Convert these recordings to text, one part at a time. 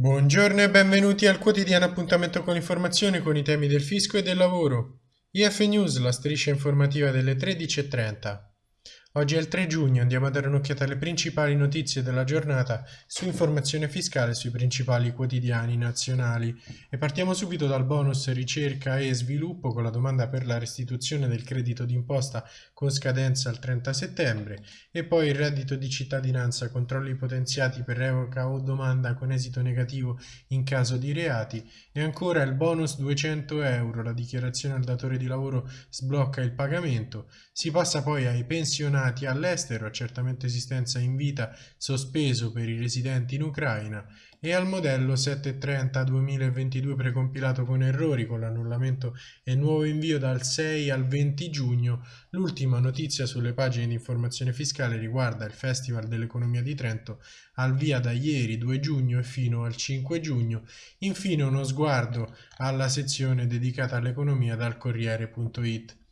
Buongiorno e benvenuti al quotidiano appuntamento con l'informazione con i temi del fisco e del lavoro. IF News, la striscia informativa delle 13.30. Oggi è il 3 giugno, andiamo a dare un'occhiata alle principali notizie della giornata su informazione fiscale sui principali quotidiani nazionali. E partiamo subito dal bonus ricerca e sviluppo con la domanda per la restituzione del credito d'imposta con scadenza al 30 settembre. E poi il reddito di cittadinanza, controlli potenziati per revoca o domanda con esito negativo in caso di reati. E ancora il bonus 200 euro, la dichiarazione al datore di lavoro sblocca il pagamento, si passa poi ai pensionati destinati all'estero, accertamento esistenza in vita sospeso per i residenti in Ucraina e al modello 730 2022 precompilato con errori con l'annullamento e nuovo invio dal 6 al 20 giugno. L'ultima notizia sulle pagine di informazione fiscale riguarda il Festival dell'Economia di Trento al via da ieri 2 giugno e fino al 5 giugno. Infine uno sguardo alla sezione dedicata all'economia dal Corriere.it.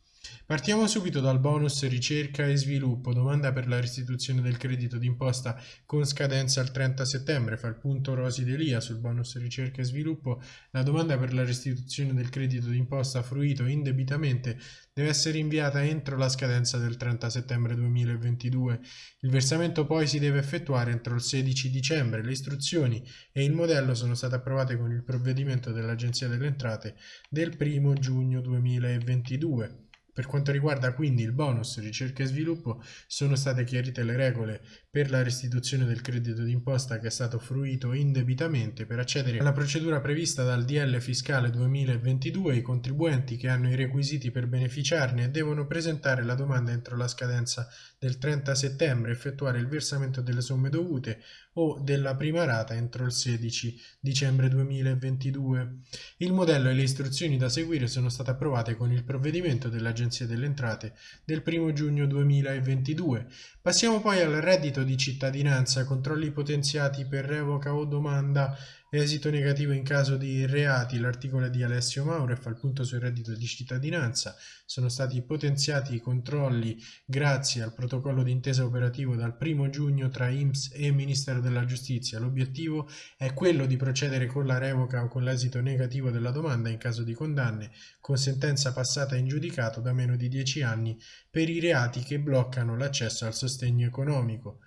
Partiamo subito dal bonus ricerca e sviluppo, domanda per la restituzione del credito d'imposta con scadenza al 30 settembre, fa il punto Rosi Delia sul bonus ricerca e sviluppo, la domanda per la restituzione del credito d'imposta fruito indebitamente deve essere inviata entro la scadenza del 30 settembre 2022. Il versamento poi si deve effettuare entro il 16 dicembre. Le istruzioni e il modello sono state approvate con il provvedimento dell'Agenzia delle Entrate del 1 giugno 2022. Per quanto riguarda quindi il bonus ricerca e sviluppo, sono state chiarite le regole per la restituzione del credito d'imposta che è stato fruito indebitamente. Per accedere alla procedura prevista dal DL fiscale 2022, i contribuenti che hanno i requisiti per beneficiarne devono presentare la domanda entro la scadenza del 30 settembre, effettuare il versamento delle somme dovute o della prima rata entro il 16 dicembre 2022. Il modello e le istruzioni da seguire sono state approvate con il provvedimento dell'Agenzia Agenzia delle Entrate del 1 giugno 2022. Passiamo poi al reddito di cittadinanza, controlli potenziati per revoca o domanda Esito negativo in caso di reati, l'articolo di Alessio Mauro fa il punto sul reddito di cittadinanza. Sono stati potenziati i controlli grazie al protocollo d'intesa operativo dal 1 giugno tra IMSS e Ministero della Giustizia. L'obiettivo è quello di procedere con la revoca o con l'esito negativo della domanda in caso di condanne con sentenza passata in giudicato da meno di 10 anni per i reati che bloccano l'accesso al sostegno economico.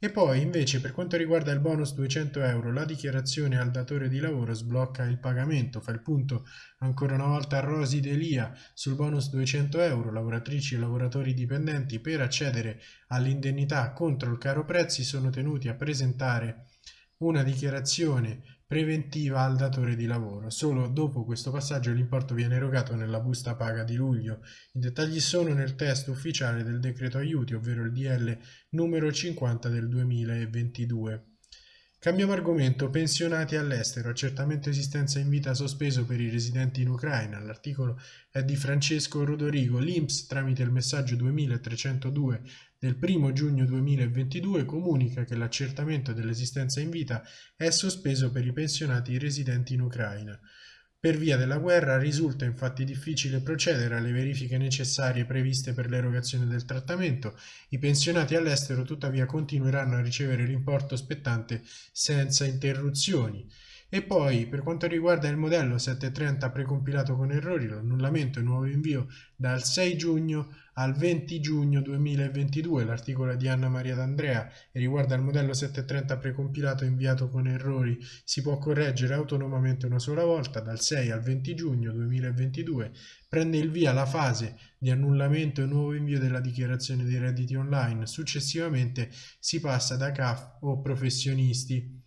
E poi invece per quanto riguarda il bonus 200 euro la dichiarazione al datore di lavoro sblocca il pagamento, fa il punto ancora una volta a Rosi Delia sul bonus 200 euro, lavoratrici e lavoratori dipendenti per accedere all'indennità contro il caro prezzi sono tenuti a presentare una dichiarazione preventiva al datore di lavoro. Solo dopo questo passaggio l'importo viene erogato nella busta paga di luglio. I dettagli sono nel testo ufficiale del decreto aiuti, ovvero il DL numero 50 del 2022. Cambiamo argomento, pensionati all'estero, accertamento esistenza in vita sospeso per i residenti in Ucraina. L'articolo è di Francesco Rodorigo. L'INPS tramite il messaggio 2302 del 1 giugno 2022 comunica che l'accertamento dell'esistenza in vita è sospeso per i pensionati residenti in Ucraina. Per via della guerra risulta infatti difficile procedere alle verifiche necessarie previste per l'erogazione del trattamento. I pensionati all'estero tuttavia continueranno a ricevere l'importo spettante senza interruzioni. E poi, per quanto riguarda il modello 730 precompilato con errori, l'annullamento e nuovo invio dal 6 giugno al 20 giugno 2022, l'articolo di Anna Maria D'Andrea riguarda il modello 730 precompilato inviato con errori, si può correggere autonomamente una sola volta, dal 6 al 20 giugno 2022 prende il via la fase di annullamento e nuovo invio della dichiarazione dei redditi online, successivamente si passa da CAF o professionisti.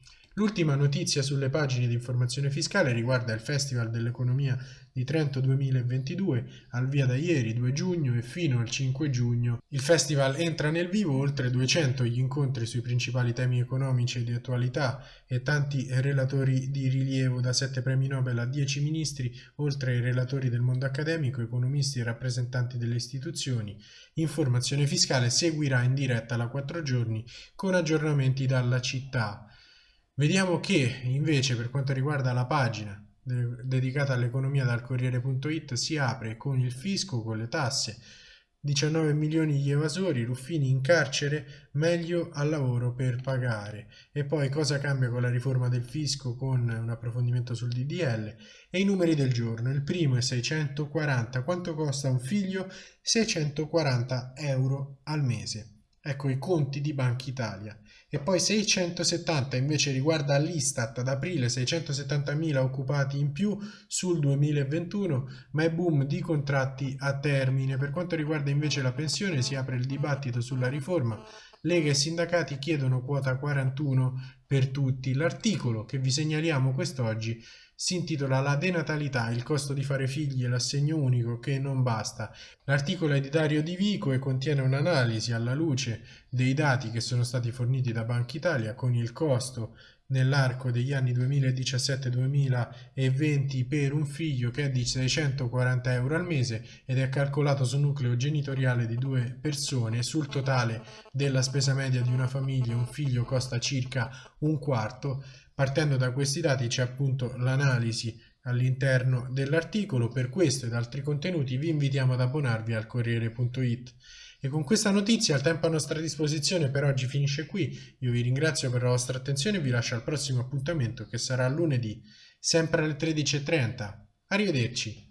L'ultima notizia sulle pagine di informazione fiscale riguarda il Festival dell'Economia di Trento 2022, al via da ieri 2 giugno e fino al 5 giugno. Il festival entra nel vivo, oltre 200 gli incontri sui principali temi economici e di attualità e tanti relatori di rilievo da 7 premi Nobel a 10 ministri, oltre ai relatori del mondo accademico, economisti e rappresentanti delle istituzioni. Informazione fiscale seguirà in diretta da 4 giorni con aggiornamenti dalla città. Vediamo che invece per quanto riguarda la pagina dedicata all'economia dal Corriere.it si apre con il fisco, con le tasse, 19 milioni di evasori, Ruffini in carcere, meglio al lavoro per pagare. E poi cosa cambia con la riforma del fisco con un approfondimento sul DDL e i numeri del giorno. Il primo è 640, quanto costa un figlio? 640 euro al mese. Ecco i conti di Banca Italia. E poi 670 invece riguarda l'Istat ad aprile 670.000 occupati in più sul 2021, ma è boom di contratti a termine. Per quanto riguarda invece la pensione si apre il dibattito sulla riforma. Lega e sindacati chiedono quota 41 per tutti. L'articolo che vi segnaliamo quest'oggi si intitola La denatalità, il costo di fare figli e l'assegno unico che non basta. L'articolo è di Dario Di Vico e contiene un'analisi alla luce dei dati che sono stati forniti da Banca Italia con il costo nell'arco degli anni 2017-2020 per un figlio che è di 640 euro al mese ed è calcolato sul nucleo genitoriale di due persone. Sul totale della spesa media di una famiglia un figlio costa circa un quarto. Partendo da questi dati c'è appunto l'analisi all'interno dell'articolo. Per questo ed altri contenuti vi invitiamo ad abbonarvi al Corriere.it. E con questa notizia il tempo a nostra disposizione per oggi finisce qui. Io vi ringrazio per la vostra attenzione e vi lascio al prossimo appuntamento che sarà lunedì, sempre alle 13.30. Arrivederci.